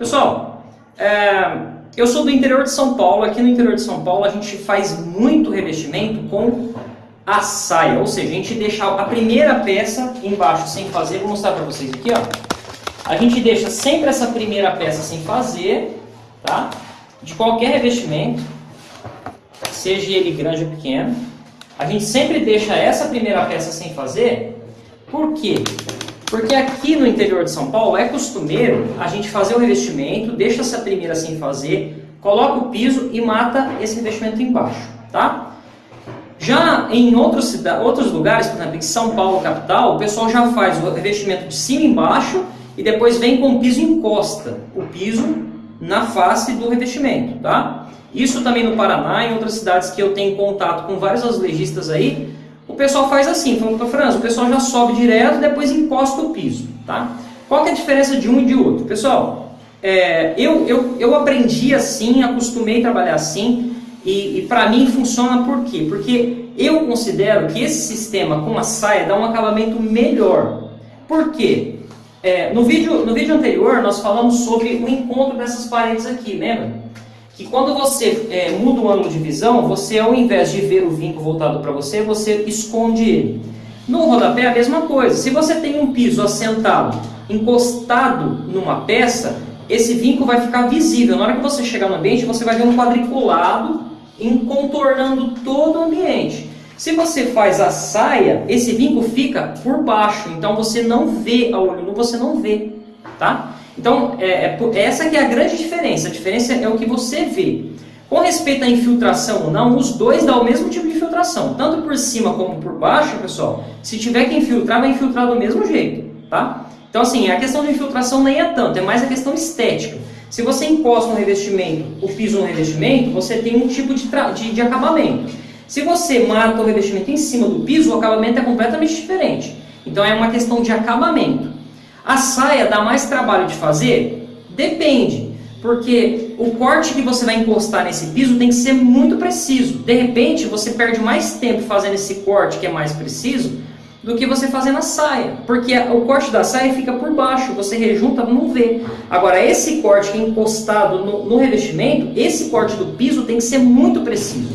Pessoal, é, eu sou do interior de São Paulo. Aqui no interior de São Paulo a gente faz muito revestimento com a saia, ou seja, a gente deixa a primeira peça embaixo sem fazer. Vou mostrar para vocês aqui, ó. A gente deixa sempre essa primeira peça sem fazer, tá? De qualquer revestimento, seja ele grande ou pequeno. A gente sempre deixa essa primeira peça sem fazer, por quê? Porque aqui no interior de São Paulo é costumeiro a gente fazer o revestimento, deixa essa primeira sem fazer, coloca o piso e mata esse revestimento embaixo, tá? Já em outros, outros lugares, por exemplo, em São Paulo, capital, o pessoal já faz o revestimento de cima e embaixo e depois vem com o piso encosta, o piso na face do revestimento, tá? Isso também no Paraná, em outras cidades que eu tenho contato com vários azulejistas aí, pessoal faz assim, falando para França, o pessoal já sobe direto depois encosta o piso, tá? Qual que é a diferença de um e de outro? Pessoal, é, eu, eu, eu aprendi assim, acostumei a trabalhar assim, e, e para mim funciona por quê? Porque eu considero que esse sistema com a saia dá um acabamento melhor. Por quê? É, no, vídeo, no vídeo anterior nós falamos sobre o encontro dessas paredes aqui, lembra? Que quando você é, muda o ângulo de visão, você ao invés de ver o vinco voltado para você, você esconde ele. No rodapé a mesma coisa. Se você tem um piso assentado, encostado numa peça, esse vinco vai ficar visível. Na hora que você chegar no ambiente, você vai ver um quadriculado contornando todo o ambiente. Se você faz a saia, esse vinco fica por baixo, então você não vê a olho nu, você não vê, tá? Então, é, é, essa que é a grande diferença, a diferença é o que você vê. Com respeito à infiltração ou não, os dois dão o mesmo tipo de infiltração, tanto por cima como por baixo, pessoal, se tiver que infiltrar, vai infiltrar do mesmo jeito, tá? Então, assim, a questão de infiltração nem é tanto, é mais a questão estética. Se você encosta um revestimento, o piso no revestimento, você tem um tipo de, de, de acabamento. Se você mata o revestimento em cima do piso, o acabamento é completamente diferente. Então é uma questão de acabamento. A saia dá mais trabalho de fazer? Depende, porque o corte que você vai encostar nesse piso tem que ser muito preciso. De repente, você perde mais tempo fazendo esse corte que é mais preciso do que você fazendo a saia, porque o corte da saia fica por baixo, você rejunta, não vê. Agora, esse corte que é encostado no, no revestimento, esse corte do piso tem que ser muito preciso.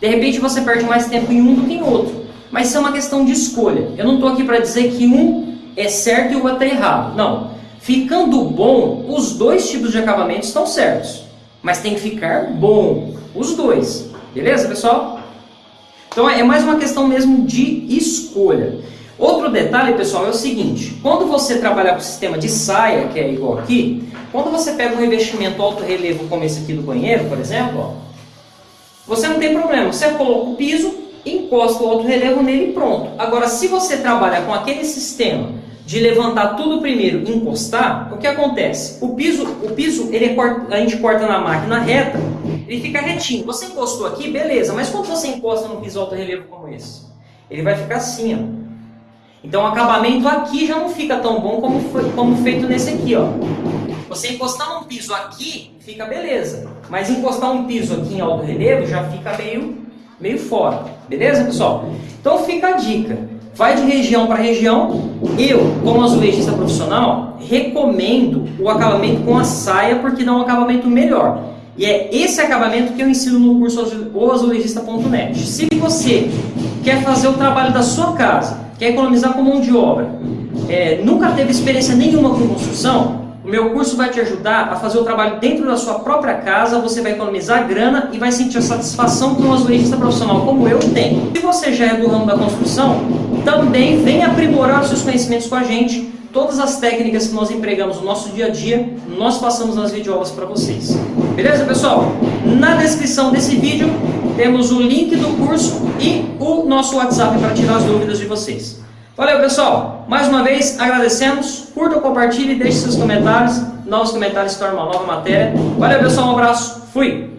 De repente você perde mais tempo em um do que em outro. Mas isso é uma questão de escolha. Eu não estou aqui para dizer que um é certo e o outro é errado. Não. Ficando bom, os dois tipos de acabamento estão certos. Mas tem que ficar bom, os dois. Beleza, pessoal? Então é mais uma questão mesmo de escolha. Outro detalhe, pessoal, é o seguinte. Quando você trabalhar com o sistema de saia, que é igual aqui, quando você pega um revestimento alto relevo como esse aqui do banheiro, por exemplo, ó, você não tem problema, você coloca o piso, encosta o alto relevo nele e pronto. Agora, se você trabalha com aquele sistema de levantar tudo primeiro e encostar, o que acontece? O piso, o piso ele é, a gente corta na máquina reta, ele fica retinho. Você encostou aqui, beleza, mas quando você encosta num piso alto relevo como esse? Ele vai ficar assim, ó. Então o acabamento aqui já não fica tão bom como, foi, como feito nesse aqui, ó. Você encostar um piso aqui, fica beleza. Mas encostar um piso aqui em alto relevo já fica meio, meio fora. Beleza, pessoal? Então fica a dica. Vai de região para região. Eu, como azulejista profissional, recomendo o acabamento com a saia porque dá um acabamento melhor. E é esse acabamento que eu ensino no curso azulejista.net. Se você quer fazer o trabalho da sua casa, quer economizar com mão de obra, é, nunca teve experiência nenhuma com construção, o meu curso vai te ajudar a fazer o trabalho dentro da sua própria casa, você vai economizar grana e vai sentir a satisfação que um azulejista profissional como eu tem. Se você já é do ramo da construção, também vem aprimorar os seus conhecimentos com a gente. Todas as técnicas que nós empregamos no nosso dia a dia, nós passamos nas videoaulas para vocês. Beleza, pessoal? Na descrição desse vídeo temos o link do curso e o nosso WhatsApp para tirar as dúvidas de vocês. Valeu, pessoal. Mais uma vez, agradecemos. Curta, compartilhe, deixe seus comentários. Novos comentários tornam uma nova matéria. Valeu, pessoal. Um abraço. Fui.